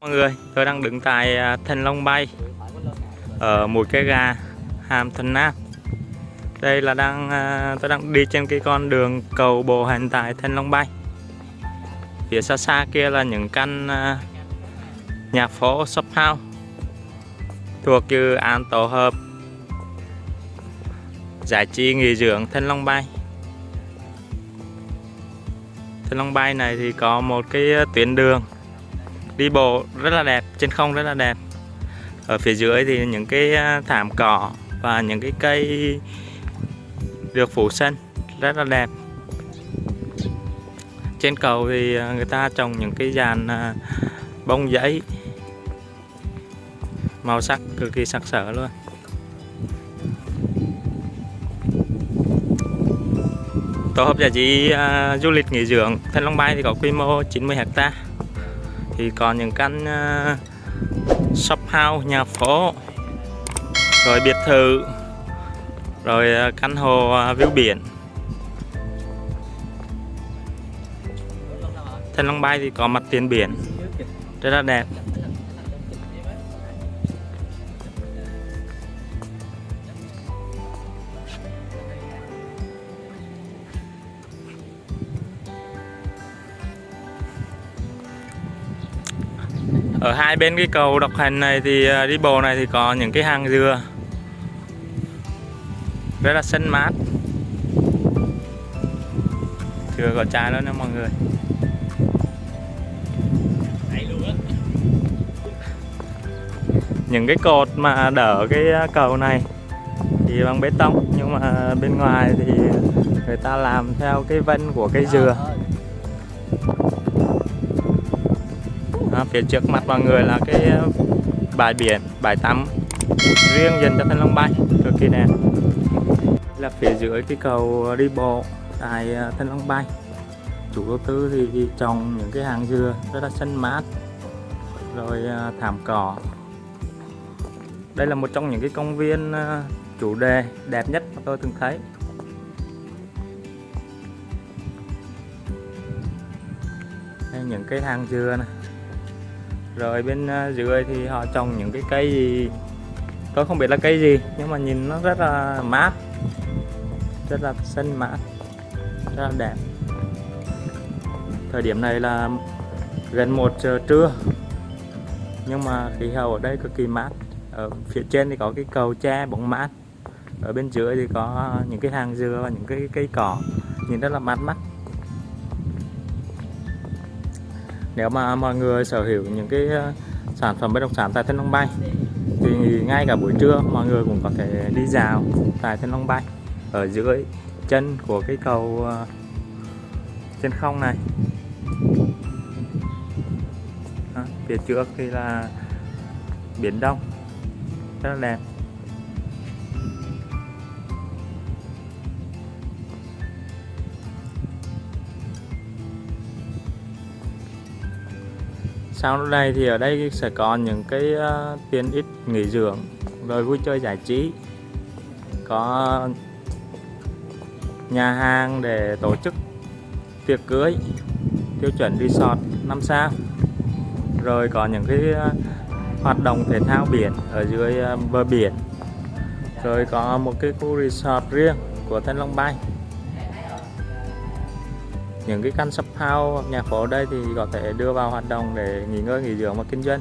Mọi người, tôi đang đứng tại à, Thành Long Bay ở mũi cái gà Hàm Thuận Nam. Đây là đang à, tôi đang đi trên cái con đường cầu bộ hành tại Thành Long Bay. Phía xa xa kia là những căn à, nhà phố shop house thuộc dự án tổ hợp giải trí nghỉ dưỡng Thanh Long Bay. Thanh Long Bay này thì có một cái tuyến đường đi bộ rất là đẹp trên không rất là đẹp. Ở phía dưới thì những cái à, thảm cỏ và những cái cây được phủ xanh rất là đẹp. Trên cầu thì à, người ta trồng những cái dàn à, bông giấy màu sắc cực kỳ sặc sỡ luôn. Tổ hợp giải trí uh, du lịch nghỉ dưỡng Thanh Long Bay thì có quy mô 90 hecta thì còn những căn uh, shop house nhà phố rồi biệt thự rồi uh, căn hồ uh, ờ, view biển. Thanh Long Bay thì có mặt tiền biển rất là đẹp. Ở hai bên cái cầu độc hành này thì à, đi bộ này thì có những cái hàng dừa. Rất là xanh mát. Chưa có trái nữa nha mọi người. Những cái cột mà đỡ cái à, cầu này thì bằng bê tông, nhưng mà bên ngoài thì người ta làm theo cái vân của cây dừa. Phía trước mặt mọi người là cái ờ, bãi biển, bãi tắm riêng dành cho thanh long bay, cực kỳ đẹp. Là phía dưới cái cầu đi bộ tại ờ, thanh long bay. Chủ đầu tư thì trồng những cái hàng dừa rất là xanh mát, rồi ờ, thảm cỏ. Đây là một trong những cái công viên chủ đề đẹp nhất mà tôi từng thấy. Đây, những cái hàng dừa này rồi bên à, dưới thì họ trồng những cái cây gì? Tôi không biết là cây gì, nhưng mà nhìn nó rất là mát. Rất là xanh mát. Rất là đẹp. Thời điểm này là gần một giờ trưa. Nhưng mà khí hậu ở đây cực kỳ mát. Ở phía trên thì có cái cầu tre bóng mát. Ở bên dưới thì có những cái hàng dừa và những cái cây cỏ. Nhìn rất là mát mắt. Nếu mà mọi người sở hữu những cái ờ, sản phẩm bất động sản tại Thanh Long Bay thì ngay cả buổi trưa mọi người cũng có thể đi dạo tại Thanh Long Bay ở dưới chân của cái cầu ờ, trên không này. Đó, phía trước thì là biển Đông rất là đẹp. Sau đây thì ở đây sẽ có những cái ờ, tiện ích nghỉ dưỡng, rồi vui chơi giải trí. Có nhà hàng để tổ chức tiệc cưới, tiêu chuẩn resort 5 sao. Rồi có những cái ờ, hoạt động thể thao biển ở dưới ờ, bờ biển. Rồi có một cái khu resort riêng của Thanh Long Bay những cái căn shop house nhà phố ở đây thì có thể đưa vào hoạt động để nghỉ ngơi, nghỉ dưỡng và kinh doanh.